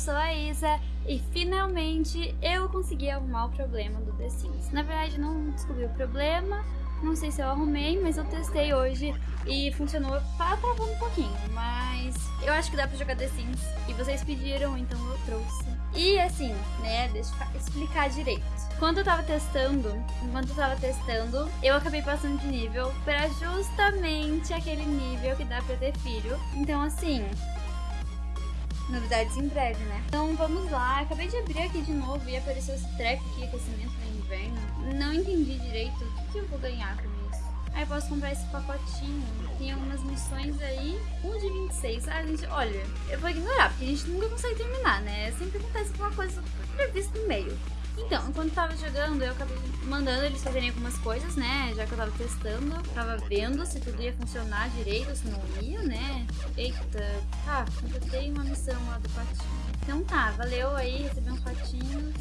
sou a Isa e finalmente eu consegui arrumar o problema do The Sims. Na verdade não descobri o problema, não sei se eu arrumei, mas eu testei hoje e funcionou, tá um pouquinho, mas eu acho que dá pra jogar The Sims e vocês pediram, então eu trouxe. E assim, né, deixa eu explicar direito. Quando eu tava testando, enquanto eu tava testando, eu acabei passando de nível pra justamente aquele nível que dá pra ter filho. Então assim, novidades em breve, né? Então vamos lá, acabei de abrir aqui de novo e apareceu esse treco aqui, aquecimento no inverno. Não entendi direito o que, que eu vou ganhar com isso. Aí eu posso comprar esse pacotinho, tem algumas missões aí, um de 26. Ah, gente, olha, eu vou ignorar, porque a gente nunca consegue terminar, né? Sempre acontece alguma coisa prevista no meio. Então, enquanto tava jogando, eu acabei mandando eles fazerem algumas coisas, né? Já que eu tava testando, tava vendo se tudo ia funcionar direito, se não ia, né? Eita, tá, completei uma missão lá do patinho. Então tá, valeu aí, recebi uns patinhos.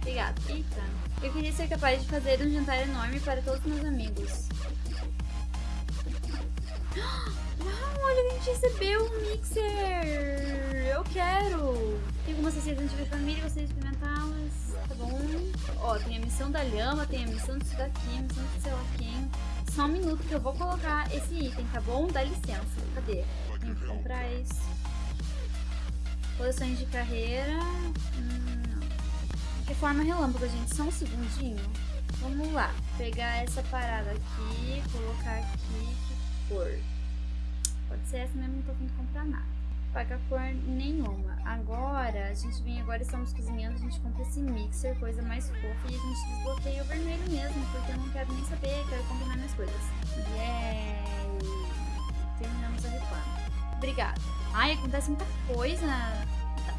Obrigada. Eita. Eu queria ser capaz de fazer um jantar enorme para todos meus amigos. Uau, olha, a gente recebeu um mixer! Eu quero! Tem algumas receitas de família, de experimentá-las. Tá bom? Ó, tem a missão da lhama, tem a missão disso daqui, a missão de sei lá quem. Só um minuto que eu vou colocar esse item, tá bom? Dá licença. Cadê? Tem que comprar isso. Posições de carreira. Hum, não. Reforma relâmpago, gente. Só um segundinho. Vamos lá. Pegar essa parada aqui, colocar aqui. Que cor? Pode ser essa mesmo, não tô vindo comprar nada paga cor nenhuma. Agora, a gente vem agora, estamos cozinhando, a gente compra esse mixer, coisa mais fofa, e a gente desbloqueia o vermelho mesmo, porque eu não quero nem saber, quero combinar minhas coisas. Yeah! Terminamos a reforma. Obrigada. Ai, acontece muita coisa. Tá.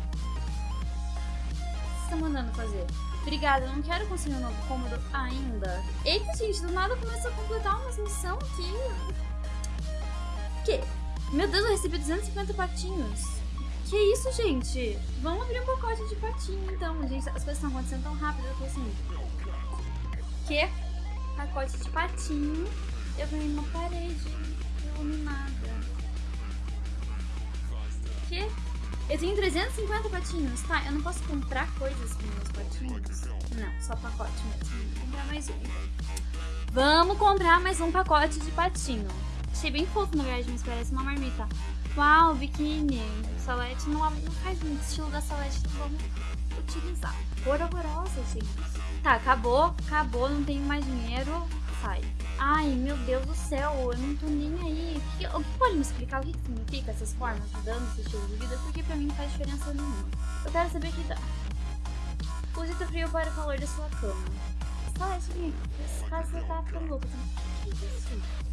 Que você tá mandando fazer? Obrigada, não quero conseguir um novo cômodo ainda. Eita, gente, do nada começa a completar umas missões aqui. O quê? Meu Deus, eu recebi 250 patinhos. Que isso, gente? Vamos abrir um pacote de patinho, então. Gente, as coisas estão acontecendo tão rápido. Eu tô assim... Que? Pacote de patinho. Eu ganhei uma parede iluminada. Que? Eu tenho 350 patinhos. Tá, eu não posso comprar coisas com meus patinhos? Não, só pacote mesmo. Vou comprar mais um. Vamos comprar mais um pacote de patinho. Achei bem fofo, na verdade, mas parece uma marmita. Uau, biquíni. Salete não, não faz muito estilo da salete, então vamos utilizar. Cor horrorosa, gente. Tá, acabou, acabou, não tenho mais dinheiro. Sai. Ai, meu Deus do céu, eu não tô nem aí. O que, o que pode me explicar o que, que significa essas formas mudando esse estilo de vida? Porque pra mim não faz diferença nenhuma. Eu quero saber o que dá. Use o frio para o calor da sua cama. Salete. Essa casa tá ficando louca. O que é isso?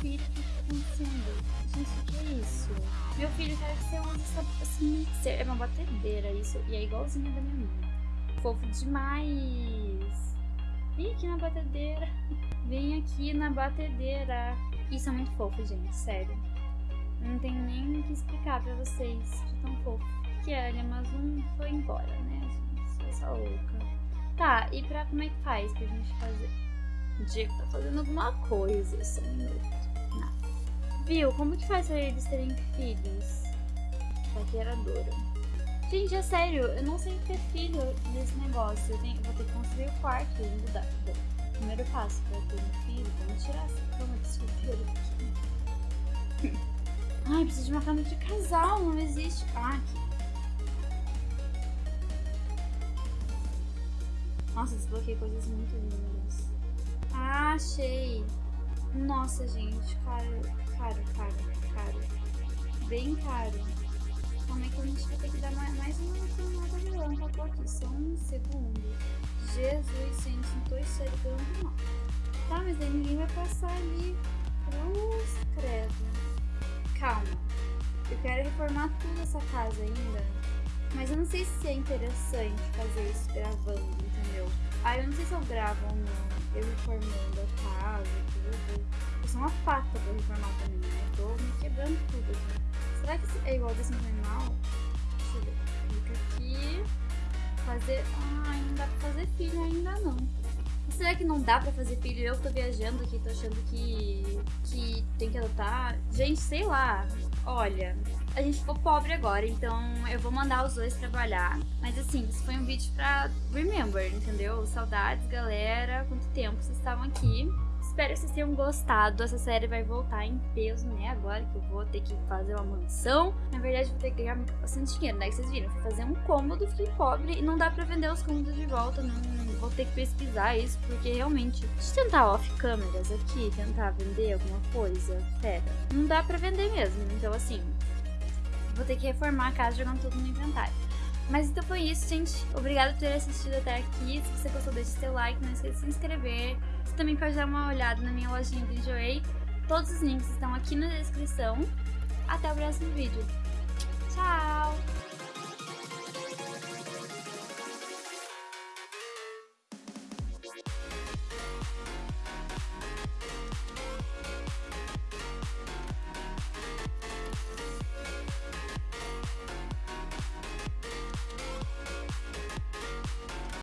Filho, o que tá? Gente, o que é isso? Meu filho, quer que você use essa, esse mixer. É uma batedeira isso. E é igualzinha da minha mãe. Fofo demais. Vem aqui na batedeira. Vem aqui na batedeira. Isso é muito fofo, gente. Sério. Não tenho nem o que explicar pra vocês de tão fofo que é. Mas um foi embora, né, gente? Essa louca. Tá, e pra como é que faz pra gente fazer? Diego tá fazendo alguma coisa, só um minuto. Viu? Como que faz pra eles terem filhos? Paqueradora. Gente, é sério, eu não sei ter filho nesse negócio. Eu, tenho, vou ter que construir o quarto e mudar. Bom, primeiro passo pra ter um filho, vamos tirar essa cama de solteiro aqui. Ai, preciso de uma cama de casal, não existe. Ah, aqui. Nossa, desbloqueei coisas muito lindas. Ah, achei. Nossa, gente, caro, caro, caro, caro. Bem caro. Como é que a gente vai ter que dar mais, mais uma camada de lâmpada aqui? Só um segundo. Jesus, gente, não tô enxergando não. Tá, mas aí ninguém vai passar ali. Cruz, credo. Calma. Eu quero reformar toda essa casa ainda. Mas eu não sei se é interessante fazer isso gravando, entendeu? Ah, eu não sei se eu gravo ou não eu reformando a casa, tudo. Eu sou uma pata pra reformar também, né? Eu tô me quebrando tudo aqui. Será que é igual desse normal? Deixa eu ver. Clica aqui. Fazer. Ah, não dá pra fazer filho ainda não. Será que não dá pra fazer filho? Eu tô viajando aqui, tô achando que, que tem que adotar. Gente, sei lá. Olha, a gente ficou pobre agora, então eu vou mandar os dois trabalhar. Mas assim, isso foi um vídeo pra remember, entendeu? Saudades, galera. Quanto tempo vocês estavam aqui. Espero que vocês tenham gostado. Essa série vai voltar em peso, né? Agora que eu vou ter que fazer uma mansão. Na verdade, vou ter que ganhar bastante dinheiro, né? Que vocês viram. Fui fazer um cômodo, fiquei pobre. E não dá pra vender os cômodos de volta. Não vou ter que pesquisar isso, porque realmente... Deixa eu tentar off câmeras aqui, tentar vender alguma coisa. Pera. Não dá pra vender mesmo. Então, assim, vou ter que reformar a casa jogando tudo no inventário. Mas então foi isso, gente. Obrigada por ter assistido até aqui. Se você gostou, deixe seu like, não esqueça de se inscrever. Você também pode dar uma olhada na minha lojinha do Enjoei. Todos os links estão aqui na descrição. Até o próximo vídeo. Tchau!